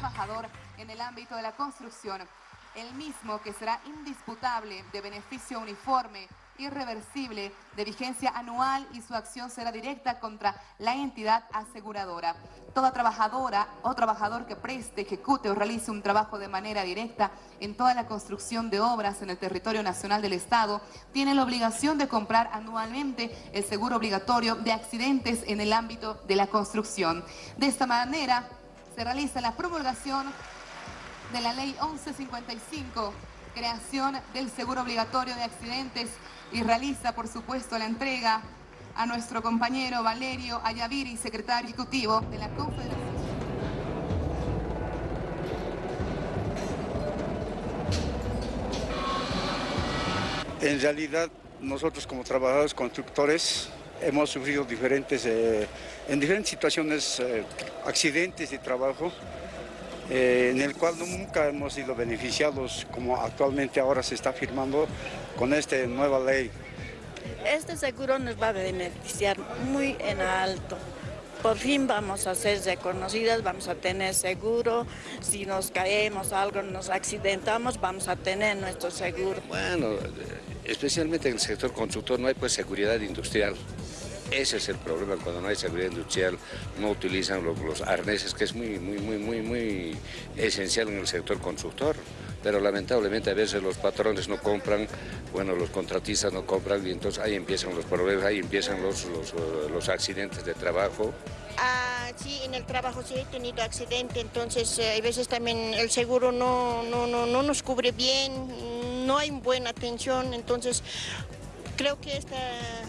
trabajador en el ámbito de la construcción, el mismo que será indisputable de beneficio uniforme irreversible de vigencia anual y su acción será directa contra la entidad aseguradora. Toda trabajadora o trabajador que preste, ejecute o realice un trabajo de manera directa en toda la construcción de obras en el territorio nacional del Estado tiene la obligación de comprar anualmente el seguro obligatorio de accidentes en el ámbito de la construcción. De esta manera se realiza la promulgación de la Ley 1155 creación del seguro obligatorio de accidentes y realiza, por supuesto, la entrega a nuestro compañero Valerio Ayaviri, secretario ejecutivo de la Confederación. En realidad, nosotros como trabajadores constructores hemos sufrido diferentes, eh, en diferentes situaciones eh, accidentes de trabajo eh, en el cual nunca hemos sido beneficiados como actualmente ahora se está firmando con esta nueva ley. Este seguro nos va a beneficiar muy en alto. Por fin vamos a ser reconocidas, vamos a tener seguro, si nos caemos algo, nos accidentamos, vamos a tener nuestro seguro. Bueno, especialmente en el sector constructor no hay pues seguridad industrial. Ese es el problema, cuando no hay seguridad industrial, no utilizan los, arneses, que es muy, muy, muy, muy, muy esencial en el sector constructor. Pero lamentablemente a veces los patrones no compran, bueno, los contratistas no compran y entonces ahí empiezan los problemas, ahí empiezan los, los, accidentes de trabajo. Ah, sí, en el trabajo sí he tenido accidente, entonces eh, a veces también el seguro no, no, no, no nos cubre bien, no hay buena atención, entonces creo que este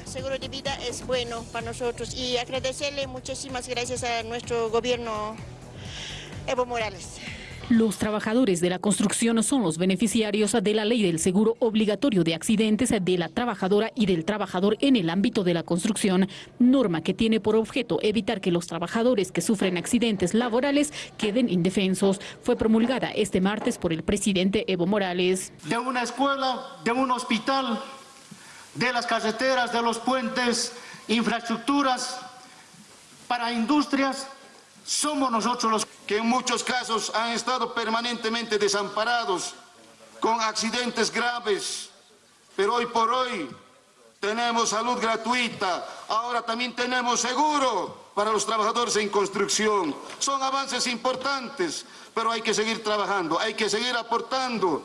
seguro de vida es bueno para nosotros y agradecerle muchísimas gracias a nuestro gobierno Evo Morales. Los trabajadores de la construcción son los beneficiarios de la ley del seguro obligatorio de accidentes de la trabajadora y del trabajador en el ámbito de la construcción, norma que tiene por objeto evitar que los trabajadores que sufren accidentes laborales queden indefensos. Fue promulgada este martes por el presidente Evo Morales. De una escuela, de un hospital, de las carreteras, de los puentes, infraestructuras, para industrias, somos nosotros los que en muchos casos han estado permanentemente desamparados, con accidentes graves, pero hoy por hoy tenemos salud gratuita, ahora también tenemos seguro para los trabajadores en construcción. Son avances importantes, pero hay que seguir trabajando, hay que seguir aportando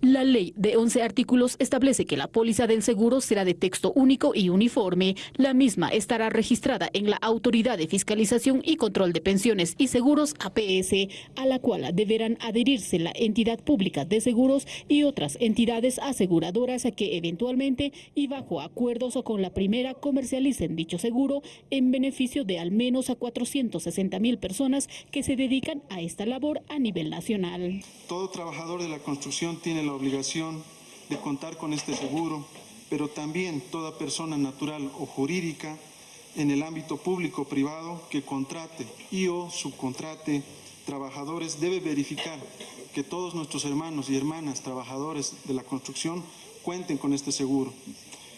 la ley de 11 artículos establece que la póliza del seguro será de texto único y uniforme. La misma estará registrada en la Autoridad de Fiscalización y Control de Pensiones y Seguros APS, a la cual deberán adherirse la entidad pública de seguros y otras entidades aseguradoras que eventualmente y bajo acuerdos con la primera comercialicen dicho seguro en beneficio de al menos a 460 mil personas que se dedican a esta labor a nivel nacional. Todo trabajador de la construcción tiene obligación de contar con este seguro, pero también toda persona natural o jurídica en el ámbito público o privado que contrate y o subcontrate trabajadores debe verificar que todos nuestros hermanos y hermanas trabajadores de la construcción cuenten con este seguro.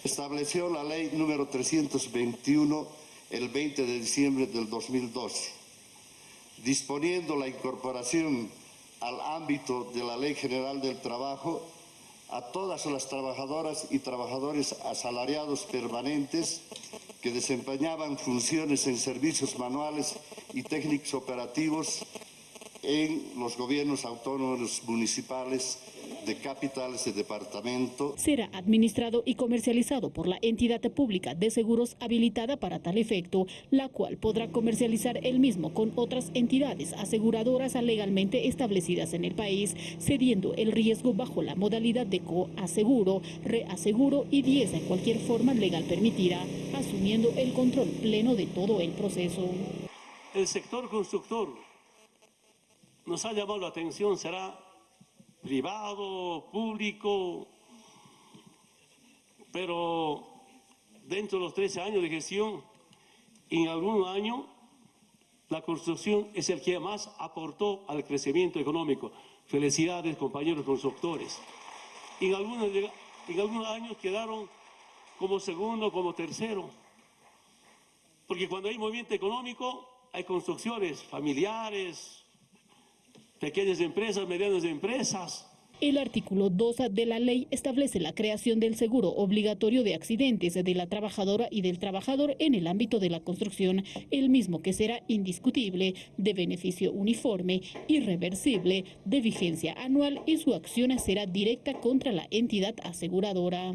Estableció la ley número 321 el 20 de diciembre del 2012, disponiendo la incorporación al ámbito de la Ley General del Trabajo a todas las trabajadoras y trabajadores asalariados permanentes que desempeñaban funciones en servicios manuales y técnicos operativos en los gobiernos autónomos municipales de capitales de departamento. Será administrado y comercializado por la entidad pública de seguros habilitada para tal efecto, la cual podrá comercializar el mismo con otras entidades aseguradoras legalmente establecidas en el país, cediendo el riesgo bajo la modalidad de coaseguro, reaseguro y 10 en cualquier forma legal permitida, asumiendo el control pleno de todo el proceso. El sector constructor nos ha llamado la atención, será privado, público, pero dentro de los 13 años de gestión, en algún año la construcción es el que más aportó al crecimiento económico. Felicidades, compañeros constructores. En algunos, en algunos años quedaron como segundo, como tercero. Porque cuando hay movimiento económico, hay construcciones familiares, pequeñas empresas, medianas empresas. El artículo 2 de la ley establece la creación del seguro obligatorio de accidentes de la trabajadora y del trabajador en el ámbito de la construcción, el mismo que será indiscutible, de beneficio uniforme, irreversible, de vigencia anual y su acción será directa contra la entidad aseguradora.